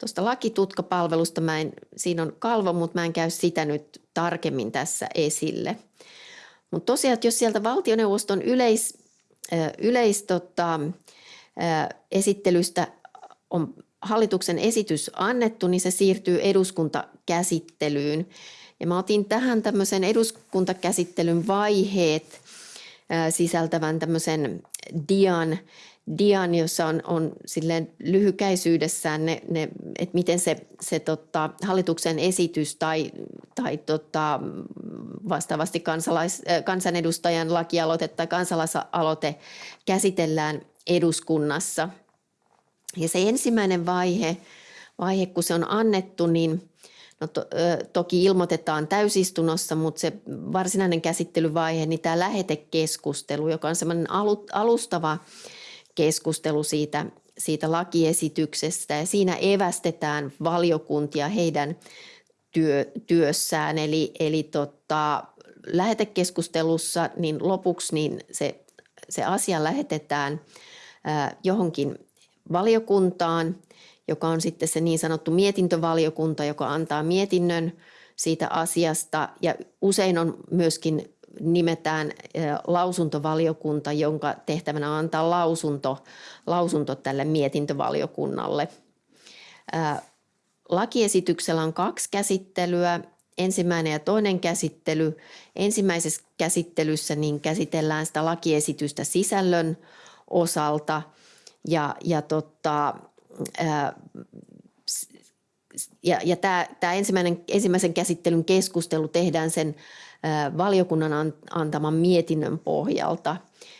Tuosta lakitutkapalvelusta, mä en, siinä on kalvo, mutta mä en käy sitä nyt tarkemmin tässä esille. Mutta tosiaan, että jos sieltä valtioneuvoston yleis, yleis tota, esittelystä on hallituksen esitys annettu, niin se siirtyy eduskuntakäsittelyyn. Ja mä otin tähän tämmöisen eduskuntakäsittelyn vaiheet sisältävän tämmöisen dian, dian jossa on, on silleen lyhykäisyydessään ne, ne että miten se, se tota, hallituksen esitys tai, tai tota, vastaavasti kansalais, kansanedustajan lakialoite tai kansalaisaloite käsitellään eduskunnassa. Ja se ensimmäinen vaihe, vaihe kun se on annettu, niin No to, toki ilmoitetaan täysistunnossa, mutta se varsinainen käsittelyvaihe, niin tämä lähetekeskustelu, joka on semmoinen alustava keskustelu siitä, siitä lakiesityksestä ja siinä evästetään valiokuntia heidän työ, työssään. Eli, eli tota, lähetekeskustelussa niin lopuksi niin se, se asia lähetetään johonkin valiokuntaan – joka on sitten se niin sanottu mietintövaliokunta, joka antaa mietinnön siitä asiasta ja usein on myöskin nimetään lausuntovaliokunta, jonka tehtävänä on antaa lausunto, lausunto tälle mietintövaliokunnalle. Lakiesityksellä on kaksi käsittelyä, ensimmäinen ja toinen käsittely. Ensimmäisessä käsittelyssä niin käsitellään sitä lakiesitystä sisällön osalta ja, ja tota, ja, ja tämä, tämä ensimmäinen, ensimmäisen käsittelyn keskustelu tehdään sen valiokunnan antaman mietinnön pohjalta,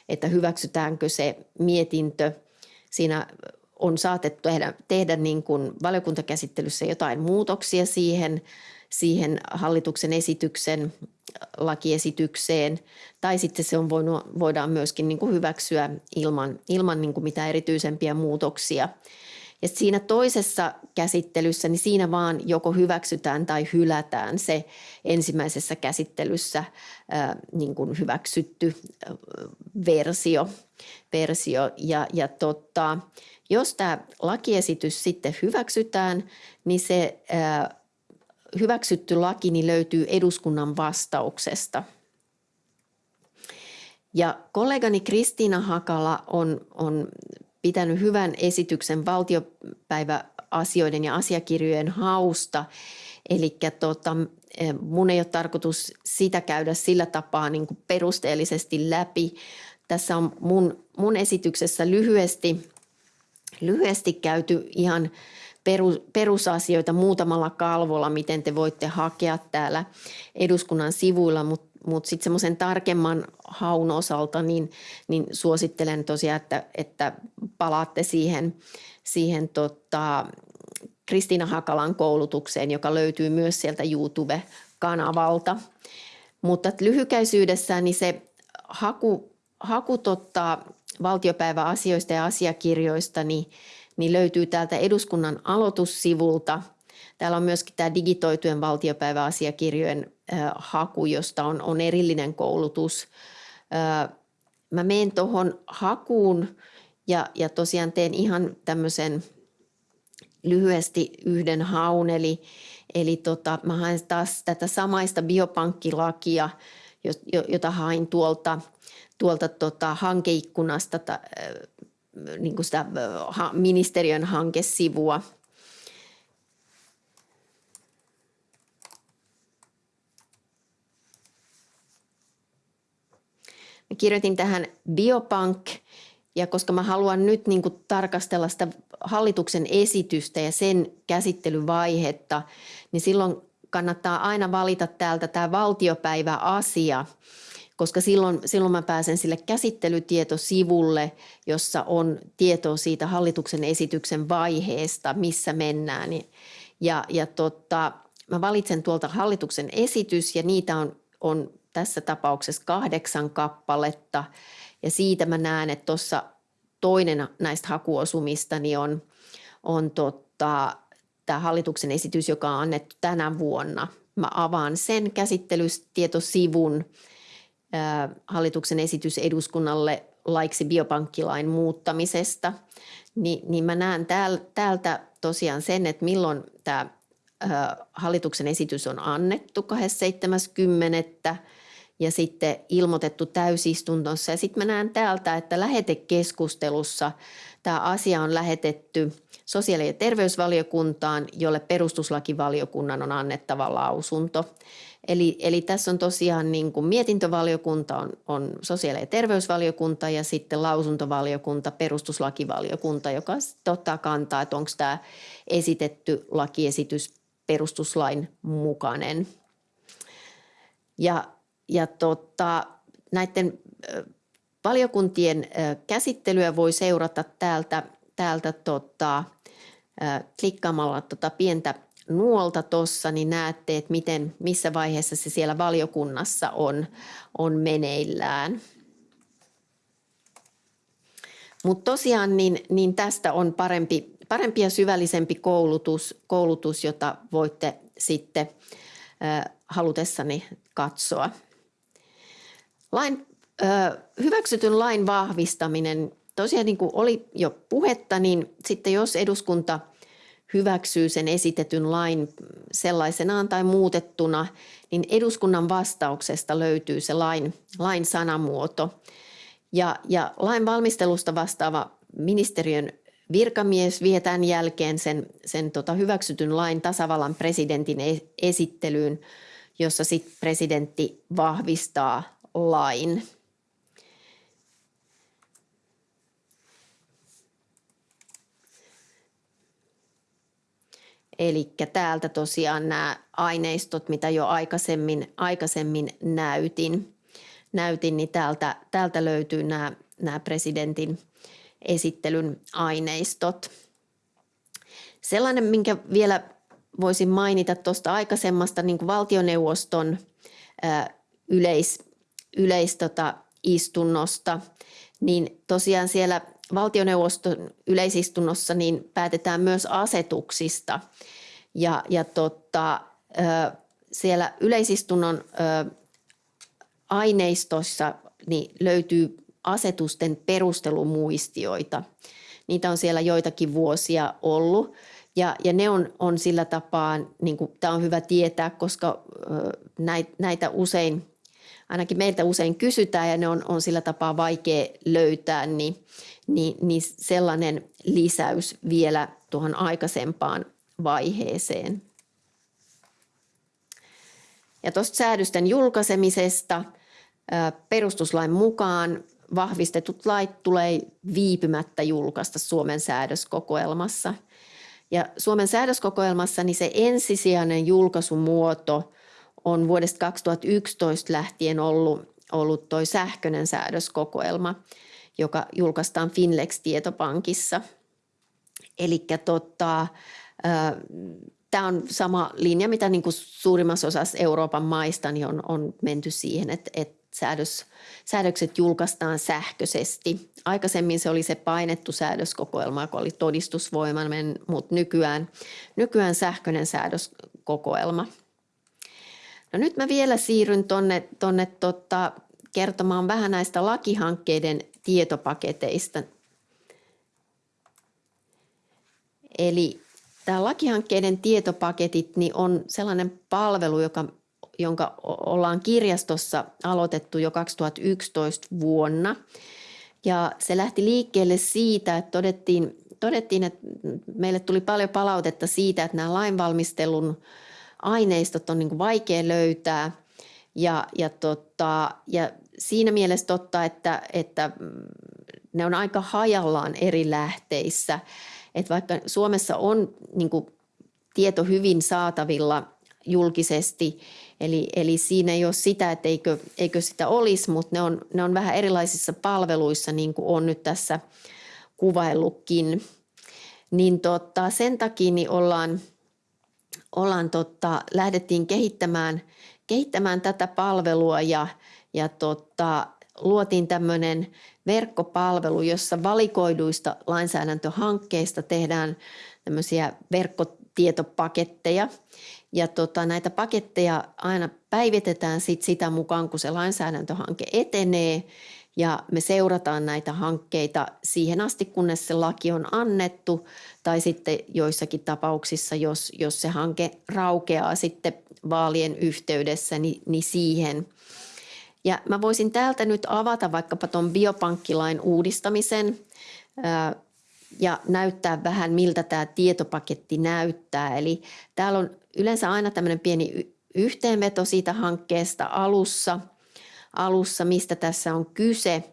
että hyväksytäänkö se mietintö. Siinä on saatettu tehdä, tehdä niin kuin valiokuntakäsittelyssä jotain muutoksia siihen, siihen hallituksen esityksen lakiesitykseen, tai sitten se on voinut, voidaan myöskin niin kuin hyväksyä ilman, ilman niin kuin mitään erityisempiä muutoksia. Ja siinä toisessa käsittelyssä, niin siinä vaan joko hyväksytään tai hylätään se ensimmäisessä käsittelyssä ää, niin kuin hyväksytty ää, versio. versio. Ja, ja totta, jos tämä lakiesitys sitten hyväksytään, niin se ää, hyväksytty laki niin löytyy eduskunnan vastauksesta – ja kollegani Kristiina Hakala on, on pitänyt hyvän esityksen valtiopäiväasioiden ja asiakirjojen hausta. Eli tota, e, mun ei ole tarkoitus sitä käydä sillä tapaa niin kuin perusteellisesti läpi. Tässä on mun, mun esityksessä lyhyesti, lyhyesti käyty ihan perusasioita muutamalla kalvolla, miten te voitte hakea täällä eduskunnan sivuilla, mutta mutta sitten semmoisen tarkemman haun osalta niin, niin suosittelen tosiaan, että, että palaatte siihen, siihen tota, Kristiina Hakalan koulutukseen, joka löytyy myös sieltä YouTube-kanavalta. Mutta lyhykäisyydessään niin se haku, haku totta, valtiopäiväasioista ja asiakirjoista niin, niin löytyy täältä eduskunnan aloitussivulta. Täällä on myöskin tämä digitoitujen valtiopäiväasiakirjojen haku, josta on, on erillinen koulutus. Mä menen tuohon hakuun ja, ja tosiaan teen ihan tämmöisen lyhyesti yhden haun, eli, eli tota, mä haen taas tätä samaista biopankkilakia, jota hain tuolta, tuolta tota hankeikkunasta, ta, niin kuin sitä ministeriön hankesivua – Mä kirjoitin tähän biopank ja koska mä haluan nyt niin kuin tarkastella sitä hallituksen esitystä ja sen käsittelyvaihetta, niin silloin kannattaa aina valita täältä tämä valtiopäiväasia, koska silloin, silloin mä pääsen sille käsittelytietosivulle, jossa on tietoa siitä hallituksen esityksen vaiheesta, missä mennään. Ja, ja tota, mä valitsen tuolta hallituksen esitys ja niitä on, on tässä tapauksessa kahdeksan kappaletta. Ja siitä mä näen, että tuossa toinen näistä hakuosumista niin on, on tota, tämä hallituksen esitys, joka on annettu tänä vuonna. Mä avaan sen käsittelytietosivun hallituksen esitys eduskunnalle laiksi biopankkilain muuttamisesta, niin, niin mä näen täältä tosiaan sen, että milloin tämä hallituksen esitys on annettu 27.10. ja sitten ilmoitettu täysistuntossa. Ja sitten mä näen täältä, että lähetekeskustelussa tämä asia on lähetetty sosiaali- ja terveysvaliokuntaan, jolle perustuslakivaliokunnan on annettava lausunto. Eli, eli tässä on tosiaan niin kuin mietintövaliokunta on, on sosiaali- ja terveysvaliokunta ja sitten lausuntovaliokunta, perustuslakivaliokunta, joka ottaa kantaa, että onko tämä esitetty lakiesitys perustuslain mukainen. Ja, ja tota, näiden valiokuntien käsittelyä voi seurata täältä, täältä tota, klikkaamalla tota pientä nuolta tuossa, niin näette, että miten, missä vaiheessa se siellä valiokunnassa on, on meneillään. Mutta tosiaan niin, niin tästä on parempi, parempi ja syvällisempi koulutus, koulutus jota voitte sitten halutessani katsoa. Lain, äh, hyväksytyn lain vahvistaminen, tosiaan niin kuin oli jo puhetta, niin sitten jos eduskunta – hyväksyy sen esitetyn lain sellaisenaan tai muutettuna, niin eduskunnan vastauksesta löytyy se lain, lain sanamuoto. Ja, ja lain valmistelusta vastaava ministeriön virkamies vie tämän jälkeen sen, sen tota hyväksytyn lain tasavallan presidentin e-, esittelyyn, jossa sitten presidentti vahvistaa lain. Eli täältä tosiaan nämä aineistot, mitä jo aikaisemmin, aikaisemmin näytin, näytin niin täältä, täältä löytyy nämä, nämä presidentin esittelyn aineistot. Sellainen, minkä vielä voisin mainita tuosta aikaisemmasta niin valtioneuvoston yleis, yleis tota, istunnosta, niin tosiaan siellä valtioneuvoston yleisistunnossa niin päätetään myös asetuksista. Ja, ja totta, siellä yleisistunnon aineistossa niin löytyy asetusten perustelumuistioita. Niitä on siellä joitakin vuosia ollut. Ja, ja ne on, on sillä tapaa, niin tämä on hyvä tietää, koska näitä usein ainakin meiltä usein kysytään ja ne on, on sillä tapaa vaikea löytää, niin, niin, niin sellainen lisäys vielä tuohon aikaisempaan vaiheeseen. Ja tuosta säädösten julkaisemisesta perustuslain mukaan vahvistetut lait tulee viipymättä julkaista Suomen säädöskokoelmassa. Ja Suomen säädöskokoelmassa niin se ensisijainen julkaisumuoto on vuodesta 2011 lähtien ollut, ollut toi sähköinen säädöskokoelma, joka julkaistaan Finlex-tietopankissa. Eli tota, Tämä on sama linja, mitä niin kuin suurimmassa osassa Euroopan maista niin on, on menty siihen, että, että säädös, säädökset julkaistaan sähköisesti. Aikaisemmin se oli se painettu säädöskokoelma, joka oli todistusvoimainen, mutta nykyään, nykyään sähköinen säädöskokoelma – No nyt mä vielä siirryn tuonne tonne tota, kertomaan vähän näistä lakihankkeiden tietopaketeista. Eli tämä lakihankkeiden tietopaketit niin on sellainen palvelu, joka, jonka ollaan kirjastossa aloitettu jo 2011 vuonna. Ja se lähti liikkeelle siitä, että todettiin, todettiin että meille tuli paljon palautetta siitä, että nämä lainvalmistelun aineistot on niin kuin vaikea löytää ja, ja, tota, ja siinä mielessä totta, että, että ne on aika hajallaan eri lähteissä. Että vaikka Suomessa on niin kuin, tieto hyvin saatavilla julkisesti, eli, eli siinä ei ole sitä, että eikö, eikö sitä olisi, mutta ne on, ne on vähän erilaisissa palveluissa, niin kuin on nyt tässä kuvaillutkin. Niin tota, sen takia niin ollaan – ollaan tota, lähdettiin kehittämään, kehittämään tätä palvelua ja, ja tota, luotiin tämmöinen verkkopalvelu, jossa valikoiduista lainsäädäntöhankkeista tehdään tämmöisiä verkkotietopaketteja. Ja tota, näitä paketteja aina päivitetään sit sitä mukaan, kun se lainsäädäntöhanke etenee ja me seurataan näitä hankkeita siihen asti, kunnes se laki on annettu tai sitten joissakin tapauksissa, jos, jos se hanke raukeaa sitten vaalien yhteydessä, niin, niin siihen. Ja mä voisin täältä nyt avata vaikkapa tuon biopankkilain uudistamisen ää, ja näyttää vähän, miltä tämä tietopaketti näyttää. Eli täällä on yleensä aina tämmöinen pieni yhteenveto siitä hankkeesta alussa – alussa, mistä tässä on kyse.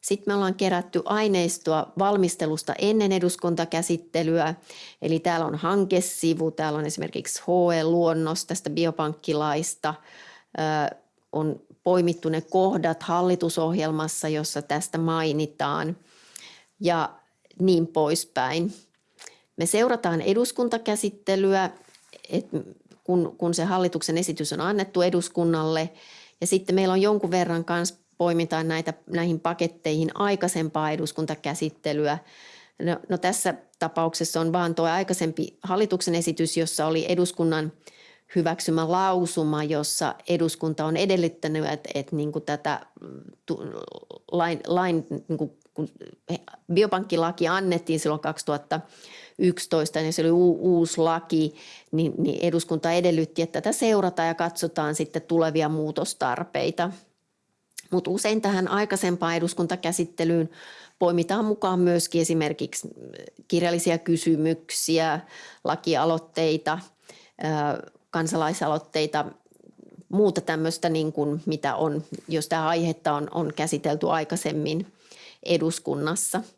Sitten me ollaan kerätty aineistoa valmistelusta ennen eduskuntakäsittelyä, eli täällä on hankesivu, täällä on esimerkiksi HE-luonnos tästä biopankkilaista, on poimittu ne kohdat hallitusohjelmassa, jossa tästä mainitaan ja niin poispäin. Me seurataan eduskuntakäsittelyä, kun, kun se hallituksen esitys on annettu eduskunnalle – ja sitten meillä on jonkun verran kanssa poimitaan näitä, näihin paketteihin aikaisempaa eduskuntakäsittelyä. No, no tässä tapauksessa on vaan tuo aikaisempi hallituksen esitys, jossa oli eduskunnan hyväksymä lausuma, jossa eduskunta on edellyttänyt, että, että niin kuin tätä lain, lain niin kuin, kun biopankkilaki annettiin silloin 2000 2011, niin se oli uusi laki, niin, niin eduskunta edellytti, että tätä seurataan ja katsotaan sitten tulevia muutostarpeita. Mutta usein tähän aikaisempaan eduskuntakäsittelyyn poimitaan mukaan myöskin esimerkiksi kirjallisia kysymyksiä, lakialoitteita, kansalaisaloitteita, muuta tämmöistä, niin kuin mitä on, jos tämä aihetta on, on käsitelty aikaisemmin eduskunnassa –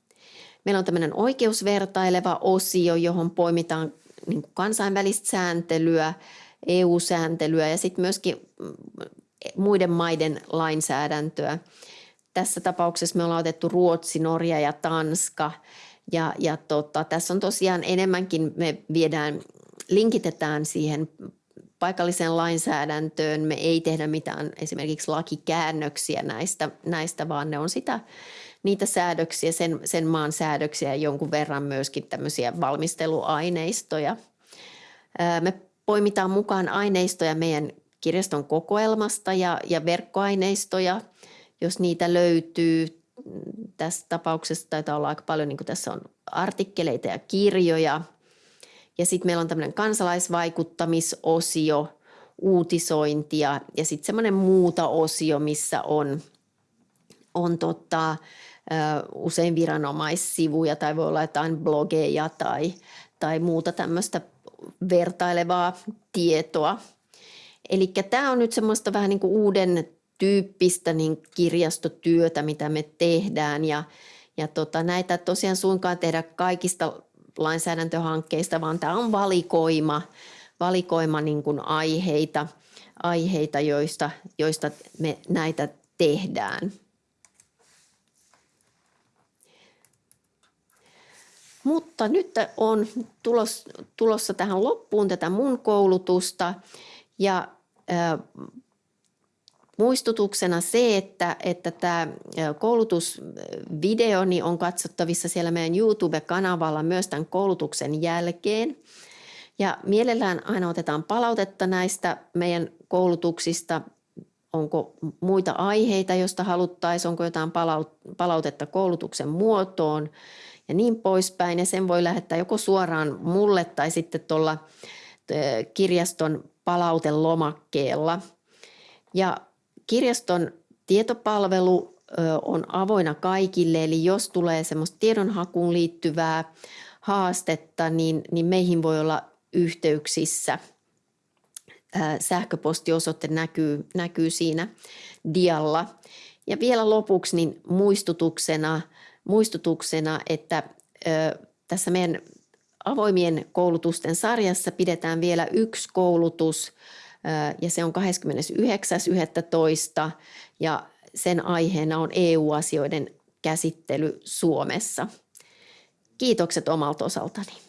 Meillä on tämmöinen oikeusvertaileva osio, johon poimitaan niin kuin kansainvälistä sääntelyä, EU-sääntelyä ja sitten myöskin mm, muiden maiden lainsäädäntöä. Tässä tapauksessa me ollaan otettu Ruotsi, Norja ja Tanska. Ja, ja tota, tässä on tosiaan enemmänkin, me viedään, linkitetään siihen paikalliseen lainsäädäntöön. Me ei tehdä mitään esimerkiksi lakikäännöksiä näistä, näistä vaan ne on sitä niitä säädöksiä, sen, sen maan säädöksiä ja jonkun verran myöskin tämmöisiä valmisteluaineistoja. Me poimitaan mukaan aineistoja meidän kirjaston kokoelmasta ja, ja verkkoaineistoja, jos niitä löytyy. Tässä tapauksessa taitaa olla aika paljon, niin kuin tässä on artikkeleita ja kirjoja. Ja sitten meillä on tämmöinen kansalaisvaikuttamisosio, uutisointia ja sitten semmoinen muuta osio, missä on, on tota, usein viranomaissivuja tai voi olla jotain blogeja tai, tai muuta tämmöistä vertailevaa tietoa. Eli tämä on nyt semmoista vähän niin kuin uuden tyyppistä niin kirjastotyötä, mitä me tehdään ja, ja tota, näitä tosiaan suinkaan tehdä kaikista lainsäädäntöhankkeista, vaan tämä on valikoima, valikoima niin kuin aiheita, aiheita joista, joista me näitä tehdään. Mutta nyt on tulos, tulossa tähän loppuun tätä mun koulutusta ja muistutuksena se, että, että tämä koulutusvideo on katsottavissa siellä meidän YouTube-kanavalla myös tämän koulutuksen jälkeen. Ja mielellään aina otetaan palautetta näistä meidän koulutuksista. Onko muita aiheita, joista haluttaisiin, onko jotain palautetta koulutuksen muotoon ja niin poispäin. Ja sen voi lähettää joko suoraan mulle tai sitten tuolla kirjaston palautelomakkeella. Ja kirjaston tietopalvelu on avoinna kaikille, eli jos tulee semmoista tiedonhakuun liittyvää haastetta, niin, niin meihin voi olla yhteyksissä. Sähköpostiosoite näkyy, näkyy siinä dialla. Ja vielä lopuksi niin muistutuksena – muistutuksena, että tässä meidän avoimien koulutusten sarjassa pidetään vielä yksi koulutus ja se on 29.11. ja sen aiheena on EU-asioiden käsittely Suomessa. Kiitokset omalta osaltani.